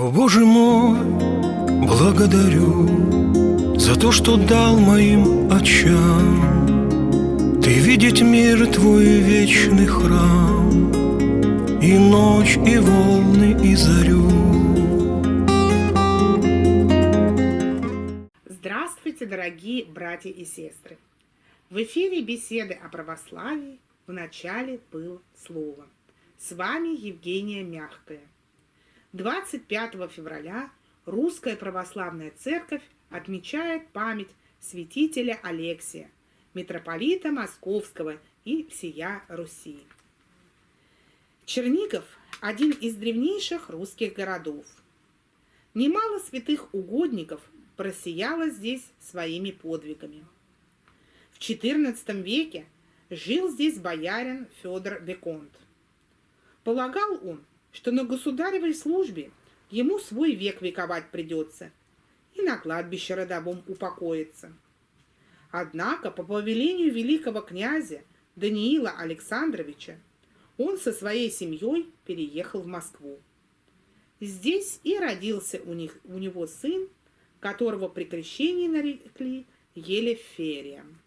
О, Боже мой, благодарю За то, что дал моим очам Ты видеть мир твой вечный храм И ночь, и волны, и зарю Здравствуйте, дорогие братья и сестры! В эфире беседы о православии в начале был слово. С вами Евгения Мягкая. 25 февраля Русская Православная Церковь отмечает память святителя Алексия, митрополита Московского и всея Руси. Чернигов – один из древнейших русских городов. Немало святых угодников просияло здесь своими подвигами. В XIV веке жил здесь боярин Федор Беконт. Полагал он, что на государевой службе ему свой век вековать придется и на кладбище родовом упокоиться. Однако по повелению великого князя Даниила Александровича он со своей семьей переехал в Москву. Здесь и родился у, них, у него сын, которого при крещении нарекли Елеферием.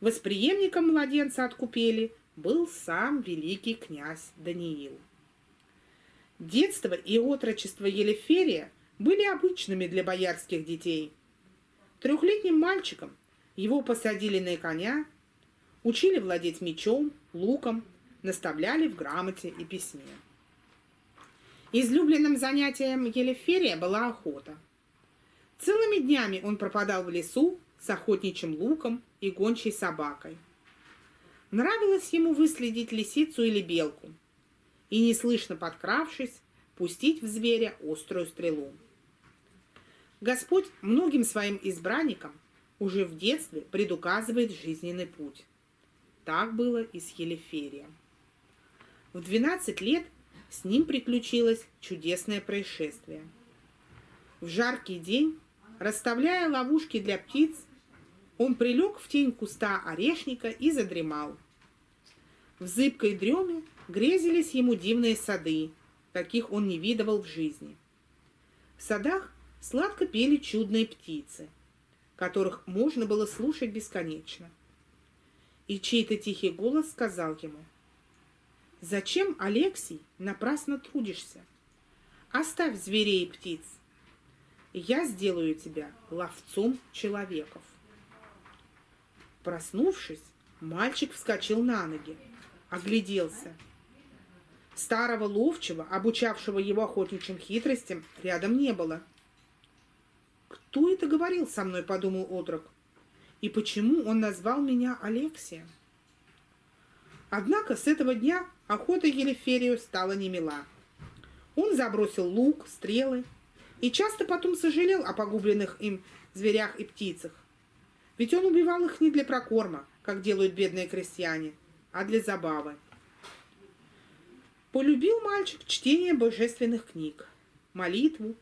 Восприемником младенца от купели был сам великий князь Даниил. Детство и отрочество Елеферия были обычными для боярских детей. Трехлетним мальчиком его посадили на коня, учили владеть мечом, луком, наставляли в грамоте и письме. Излюбленным занятием Елеферия была охота. Целыми днями он пропадал в лесу с охотничьим луком и гончей собакой. Нравилось ему выследить лисицу или белку – и, неслышно подкравшись, пустить в зверя острую стрелу. Господь многим своим избранникам уже в детстве предуказывает жизненный путь. Так было и с Елеферием. В 12 лет с ним приключилось чудесное происшествие. В жаркий день, расставляя ловушки для птиц, он прилег в тень куста орешника и задремал. В зыбкой дреме грезились ему дивные сады, каких он не видывал в жизни. В садах сладко пели чудные птицы, которых можно было слушать бесконечно. И чей-то тихий голос сказал ему, «Зачем, Алексий, напрасно трудишься? Оставь зверей и птиц. Я сделаю тебя ловцом человеков». Проснувшись, мальчик вскочил на ноги, огляделся – Старого ловчего, обучавшего его охотничьим хитростям, рядом не было. «Кто это говорил со мной?» — подумал отрок. «И почему он назвал меня Алексием?» Однако с этого дня охота Елеферию стала немила. Он забросил лук, стрелы и часто потом сожалел о погубленных им зверях и птицах. Ведь он убивал их не для прокорма, как делают бедные крестьяне, а для забавы. Полюбил мальчик чтение божественных книг, молитву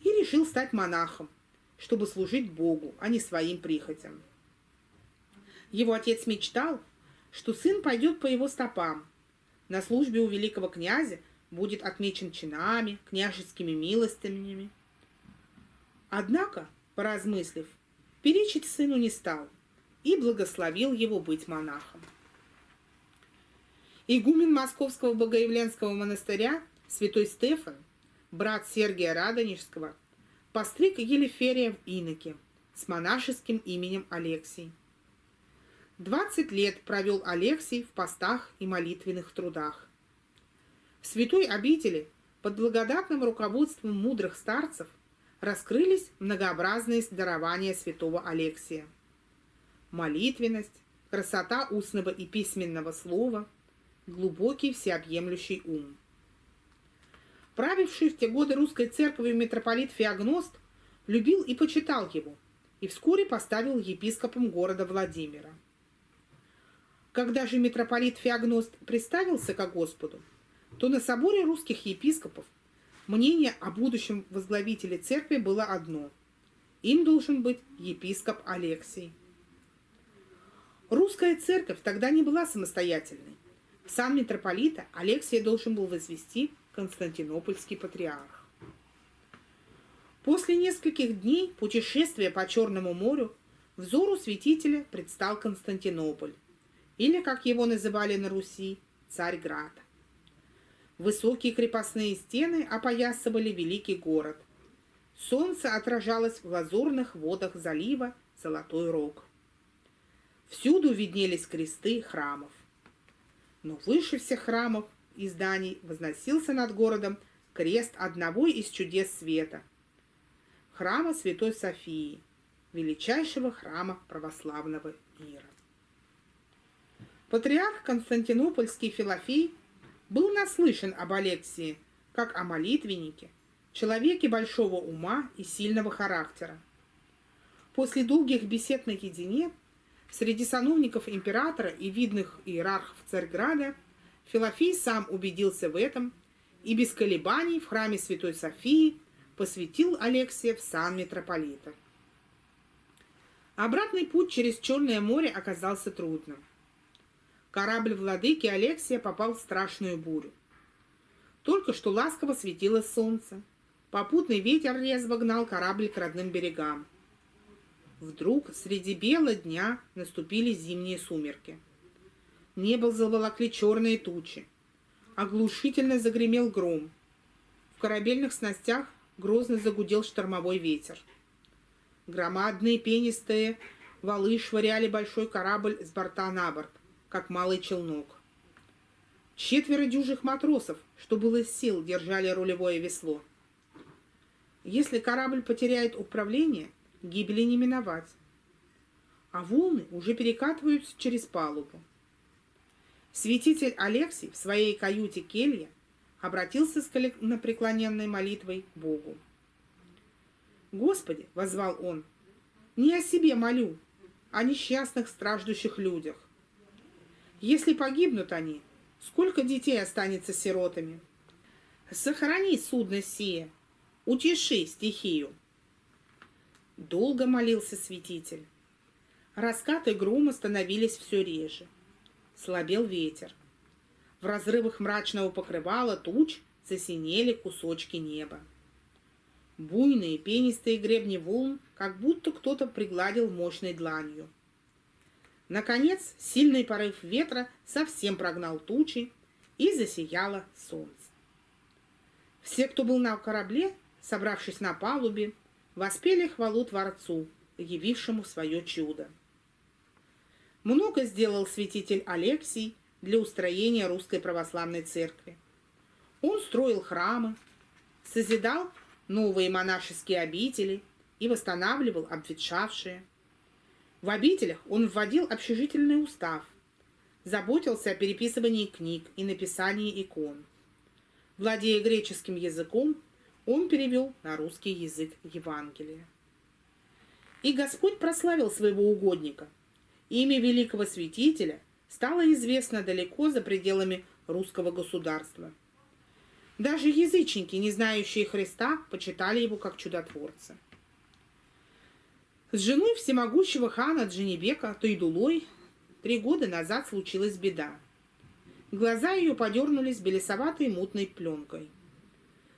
и решил стать монахом, чтобы служить Богу, а не своим прихотям. Его отец мечтал, что сын пойдет по его стопам. На службе у великого князя будет отмечен чинами, княжескими милостями. Однако, поразмыслив, перечить сыну не стал и благословил его быть монахом. Игумен Московского Богоявленского монастыря святой Стефан, брат Сергия Радонежского, постриг Елеферия в иноке с монашеским именем Алексий. Двадцать лет провел Алексий в постах и молитвенных трудах. В святой обители под благодатным руководством мудрых старцев раскрылись многообразные дарования святого Алексия. Молитвенность, красота устного и письменного слова – глубокий всеобъемлющий ум. Правивший в те годы русской церковью митрополит Феогност любил и почитал его, и вскоре поставил епископом города Владимира. Когда же митрополит Феогност представился ко Господу, то на соборе русских епископов мнение о будущем возглавителе церкви было одно – им должен быть епископ Алексий. Русская церковь тогда не была самостоятельной. Сам митрополита Алексия должен был возвести Константинопольский патриарх. После нескольких дней путешествия по Черному морю взору святителя предстал Константинополь, или, как его называли на Руси, Царьград. Высокие крепостные стены опоясывали великий город. Солнце отражалось в лазурных водах залива Золотой Рог. Всюду виднелись кресты храмов. Но выше всех храмов и зданий возносился над городом крест одного из чудес света – храма Святой Софии, величайшего храма православного мира. Патриарх Константинопольский Филофей был наслышан об Алексии как о молитвеннике, человеке большого ума и сильного характера. После долгих бесед наедине среди сановников императора и видных иерархов Царьграда Филофей сам убедился в этом и без колебаний в храме Святой Софии посвятил Алексия в сан митрополита. Обратный путь через Черное море оказался трудным. Корабль владыки Алексия попал в страшную бурю. Только что ласково светило солнце. Попутный ветер резво гнал корабль к родным берегам. Вдруг среди бела дня наступили зимние сумерки. Небо заволокли черные тучи. Оглушительно загремел гром. В корабельных снастях грозно загудел штормовой ветер. Громадные пенистые валы швыряли большой корабль с борта на борт, как малый челнок. Четверо дюжих матросов, что было сил, держали рулевое весло. Если корабль потеряет управление, гибели не миновать. А волны уже перекатываются через палубу. Святитель Алексий в своей каюте келья обратился с коленопреклоненной молитвой к Богу. «Господи!» — возвал он. «Не о себе молю, о несчастных страждущих людях. Если погибнут они, сколько детей останется сиротами? Сохрани судно сие, утеши стихию». Долго молился святитель. Раскаты грома становились все реже. Слабел ветер. В разрывах мрачного покрывала туч засинели кусочки неба. Буйные пенистые гребни волн, как будто кто-то пригладил мощной дланью. Наконец, сильный порыв ветра совсем прогнал тучи, и засияло солнце. Все, кто был на корабле, собравшись на палубе, воспели хвалу Творцу, явившему свое чудо. Много сделал святитель Алексий для устроения русской православной церкви. Он строил храмы, созидал новые монашеские обители и восстанавливал обветшавшие. В обителях он вводил общежительный устав, заботился о переписывании книг и написании икон. Владея греческим языком, он перевел на русский язык Евангелие. И Господь прославил своего угодника. Имя великого святителя стало известно далеко за пределами русского государства – даже язычники, не знающие Христа, почитали его как чудотворца. С женой всемогущего хана Дженебека Тойдулой три года назад случилась беда. Глаза ее подернулись белесоватой мутной пленкой.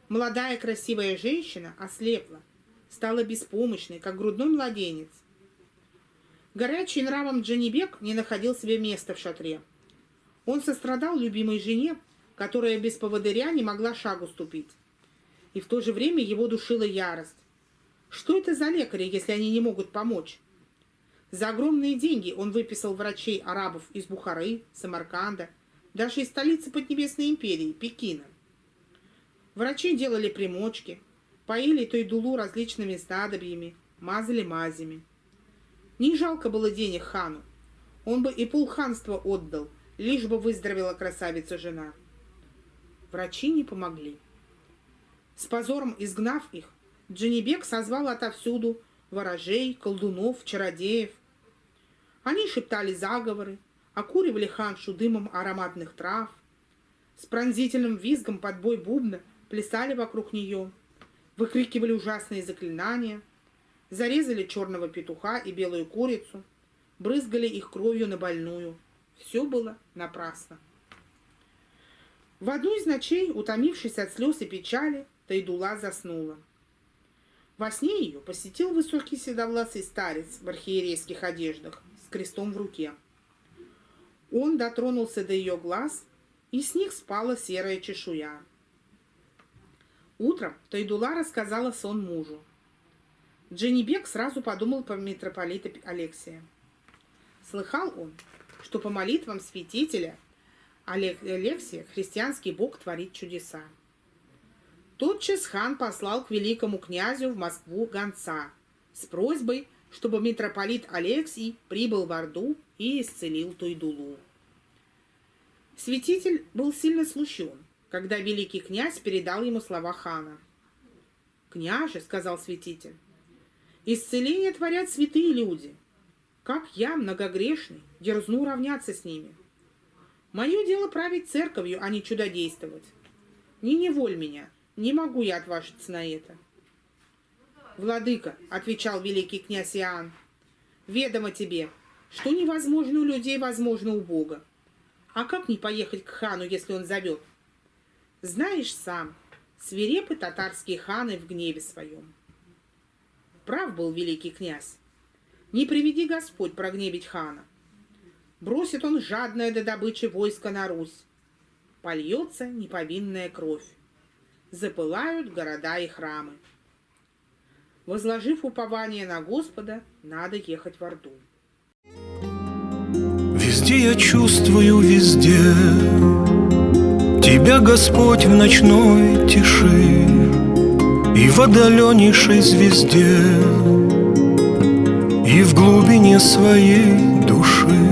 Молодая красивая женщина ослепла, стала беспомощной, как грудной младенец. Горячий нравом Дженебек не находил себе места в шатре. Он сострадал любимой жене, которая без поводыря не могла шагу ступить. И в то же время его душила ярость. Что это за лекари, если они не могут помочь? За огромные деньги он выписал врачей арабов из Бухары, Самарканда, даже из столицы Поднебесной империи, Пекина. Врачи делали примочки, поили Тойдулу различными снадобьями, мазали мазями. Не жалко было денег хану. Он бы и полханства отдал, лишь бы выздоровела красавица-жена. Врачи не помогли. С позором изгнав их, Дженебек созвал отовсюду ворожей, колдунов, чародеев. Они шептали заговоры, окуривали ханшу дымом ароматных трав, с пронзительным визгом под бой бубна плясали вокруг нее, выкрикивали ужасные заклинания, зарезали черного петуха и белую курицу, брызгали их кровью на больную. Все было напрасно. В одну из ночей, утомившись от слез и печали, Тайдула заснула. Во сне ее посетил высокий седовласый старец в архиерейских одеждах с крестом в руке. Он дотронулся до ее глаз, и с них спала серая чешуя. Утром Тайдула рассказала сон мужу. Дженнибек сразу подумал по митрополита Алексия. Слыхал он, что по молитвам святителя Алексия христианский бог творит чудеса. Тотчас хан послал к великому князю в Москву гонца с просьбой, чтобы митрополит Алексий прибыл в Орду и исцелил Тойдулу. Святитель был сильно смущен, когда великий князь передал ему слова хана. «Княже», — сказал святитель, — «исцеление творят святые люди. Как я, многогрешный, дерзну равняться с ними? Мое дело править церковью, а не чудодействовать. Не неволь меня, не могу я отважиться на это. «Владыка», — отвечал великий князь Иоанн, — «ведомо тебе, что невозможно у людей, возможно у Бога. А как не поехать к хану, если он зовет? Знаешь сам, свирепы татарские ханы в гневе своем». Прав был великий князь. Не приведи Господь прогневить хана. Бросит он жадное до добычи войска на Русь. Польется неповинная кровь запылают города и храмы. Возложив упование на Господа, надо ехать в Орду. Везде я чувствую, везде Тебя, Господь, в ночной тиши И в отдаленнейшей звезде И в глубине своей души